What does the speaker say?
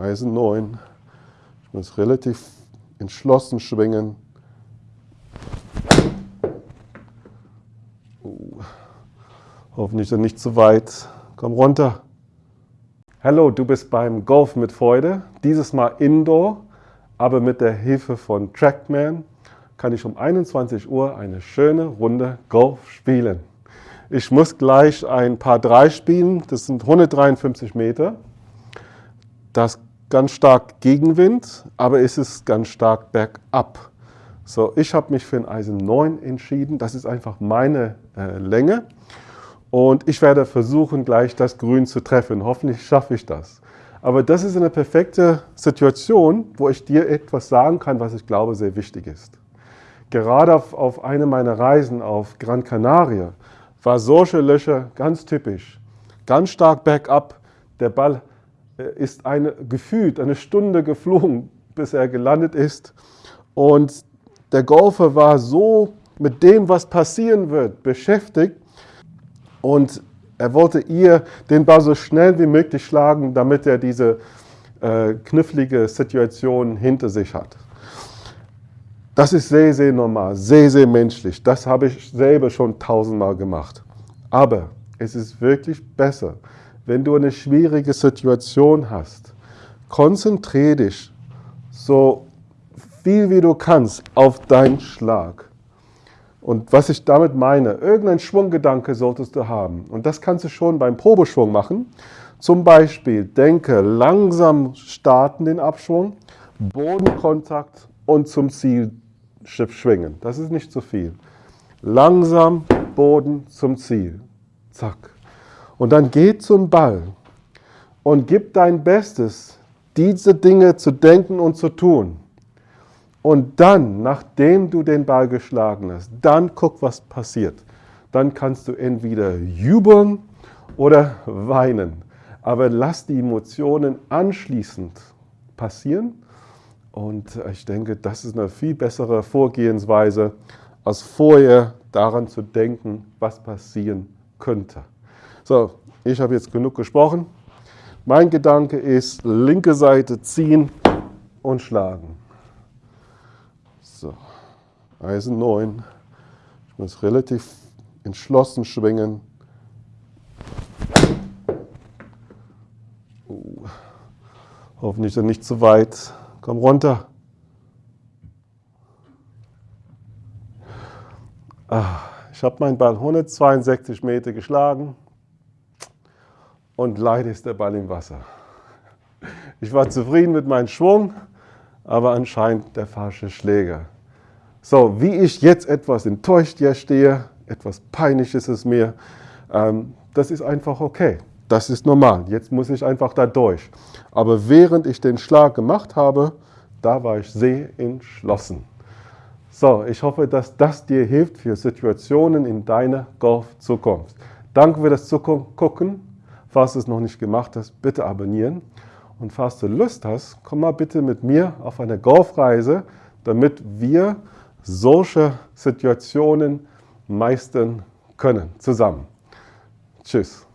Eisen 9. Ich muss relativ entschlossen schwingen. Uh, hoffentlich nicht zu weit. Komm runter. Hallo, du bist beim Golf mit Freude. Dieses Mal Indoor, aber mit der Hilfe von Trackman kann ich um 21 Uhr eine schöne Runde Golf spielen. Ich muss gleich ein paar drei spielen, das sind 153 Meter. Das ganz stark Gegenwind, aber es ist ganz stark bergab. So, ich habe mich für ein Eisen 9 entschieden, das ist einfach meine äh, Länge. Und ich werde versuchen, gleich das Grün zu treffen. Hoffentlich schaffe ich das. Aber das ist eine perfekte Situation, wo ich dir etwas sagen kann, was ich glaube sehr wichtig ist. Gerade auf, auf einer meiner Reisen auf Gran Canaria war solche Löcher ganz typisch. Ganz stark bergab. Der Ball ist eine, gefühlt eine Stunde geflogen, bis er gelandet ist. Und der Golfer war so mit dem, was passieren wird, beschäftigt, und er wollte ihr den Ball so schnell wie möglich schlagen, damit er diese äh, knifflige Situation hinter sich hat. Das ist sehr, sehr normal, sehr, sehr menschlich. Das habe ich selber schon tausendmal gemacht. Aber es ist wirklich besser, wenn du eine schwierige Situation hast, konzentriere dich so viel wie du kannst auf deinen Schlag. Und was ich damit meine, irgendein Schwunggedanke solltest du haben. Und das kannst du schon beim Probeschwung machen. Zum Beispiel denke langsam starten den Abschwung, Bodenkontakt und zum Ziel schwingen. Das ist nicht zu viel. Langsam Boden zum Ziel. Zack. Und dann geh zum Ball und gib dein Bestes, diese Dinge zu denken und zu tun. Und dann, nachdem du den Ball geschlagen hast, dann guck, was passiert. Dann kannst du entweder jubeln oder weinen. Aber lass die Emotionen anschließend passieren. Und ich denke, das ist eine viel bessere Vorgehensweise, als vorher daran zu denken, was passieren könnte. So, ich habe jetzt genug gesprochen. Mein Gedanke ist, linke Seite ziehen und schlagen. So, Eisen 9. Ich muss relativ entschlossen schwingen. Uh, hoffentlich nicht zu weit. Komm runter. Ah, ich habe meinen Ball 162 Meter geschlagen und leider ist der Ball im Wasser. Ich war zufrieden mit meinem Schwung, aber anscheinend der falsche Schläger. So, wie ich jetzt etwas enttäuscht hier stehe, etwas peinlich ist es mir, ähm, das ist einfach okay. Das ist normal. Jetzt muss ich einfach da durch. Aber während ich den Schlag gemacht habe, da war ich sehr entschlossen. So, ich hoffe, dass das dir hilft für Situationen in deiner Golf-Zukunft. Danke für das Zugucken. Falls du es noch nicht gemacht hast, bitte abonnieren. Und falls du Lust hast, komm mal bitte mit mir auf eine Golfreise, damit wir solche Situationen meistern können, zusammen. Tschüss.